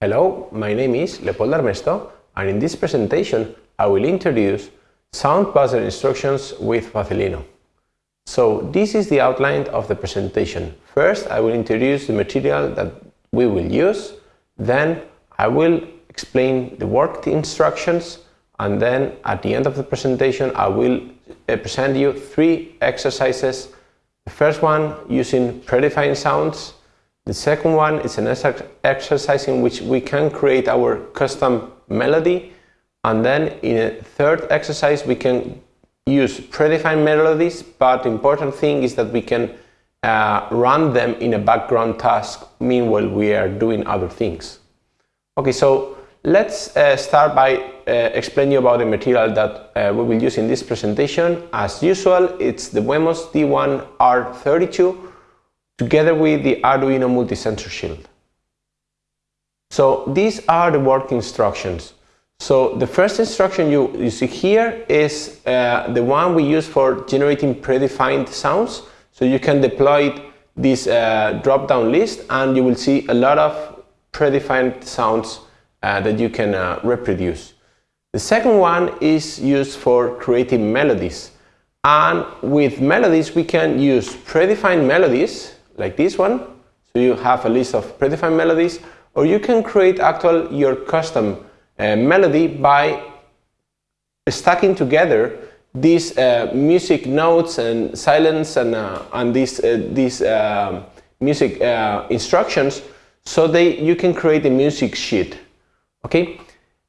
Hello, my name is Leopold Armesto and in this presentation I will introduce sound buzzer instructions with Facilino. So this is the outline of the presentation. First I will introduce the material that we will use, then I will explain the work instructions and then at the end of the presentation I will uh, present you three exercises. The first one using predefined sounds, the second one is an exercise in which we can create our custom melody and then in a third exercise we can use predefined melodies but the important thing is that we can uh, run them in a background task meanwhile we are doing other things. Okay, so let's uh, start by uh, explaining you about the material that uh, we will use in this presentation. As usual, it's the Wemos D1R32 together with the Arduino multi-sensor shield. So these are the work instructions. So the first instruction you, you see here is uh, the one we use for generating predefined sounds. So you can deploy this uh, drop-down list and you will see a lot of predefined sounds uh, that you can uh, reproduce. The second one is used for creating melodies. And with melodies we can use predefined melodies like this one. So you have a list of predefined melodies, or you can create actual your custom uh, melody by stacking together these uh, music notes and silence and, uh, and these, uh, these um, music uh, instructions so they, you can create a music sheet. Okay?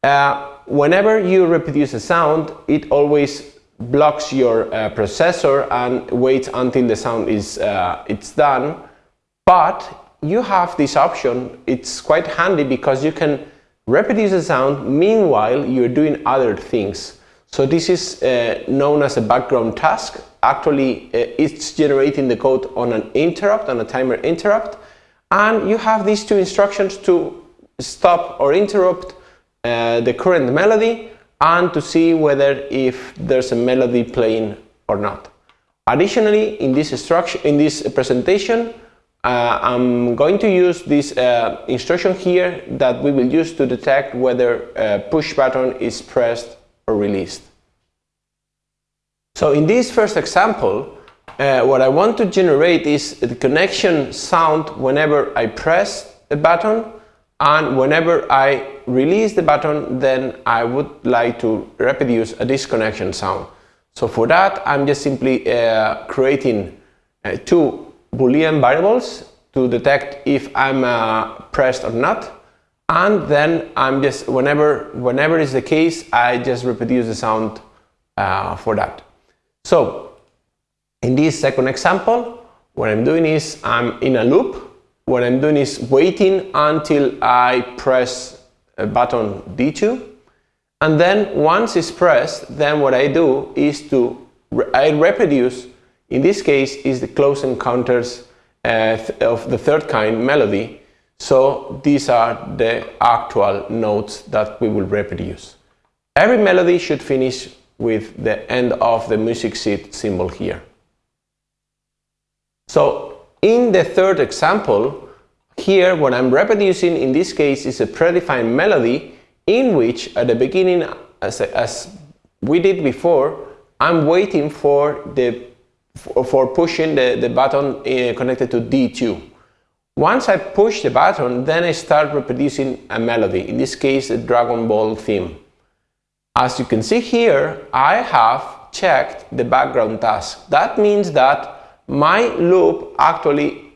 Uh, whenever you reproduce a sound, it always blocks your uh, processor and waits until the sound is uh, it's done. But you have this option. It's quite handy because you can reproduce the sound meanwhile you're doing other things. So this is uh, known as a background task. Actually uh, it's generating the code on an interrupt on a timer interrupt. And you have these two instructions to stop or interrupt uh, the current melody and to see whether if there's a melody playing or not. Additionally, in this structure, in this presentation, uh, I'm going to use this uh, instruction here that we will use to detect whether a push button is pressed or released. So in this first example, uh, what I want to generate is the connection sound whenever I press a button and whenever I release the button then I would like to reproduce a disconnection sound. So for that I'm just simply uh, creating uh, two boolean variables to detect if I'm uh, pressed or not and then I'm just whenever whenever is the case I just reproduce the sound uh, for that. So in this second example what I'm doing is I'm in a loop what I'm doing is waiting until I press button D2 and then once it's pressed then what I do is to I reproduce in this case is the close encounters uh, of the third kind melody so these are the actual notes that we will reproduce. Every melody should finish with the end of the music sheet symbol here. So in the third example, here what I'm reproducing in this case is a predefined melody in which at the beginning, as, as we did before, I'm waiting for the for pushing the, the button uh, connected to D2. Once I push the button, then I start reproducing a melody, in this case a Dragon Ball theme. As you can see here, I have checked the background task. That means that my loop actually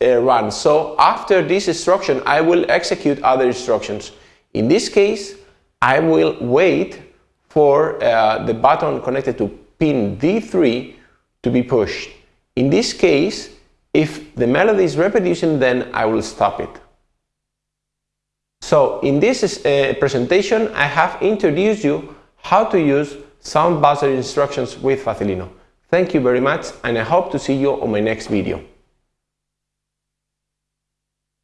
uh, runs. So after this instruction, I will execute other instructions. In this case, I will wait for uh, the button connected to pin D3 to be pushed. In this case, if the melody is reproducing, then I will stop it. So in this uh, presentation, I have introduced you how to use sound buzzer instructions with Facilino. Thank you very much and I hope to see you on my next video.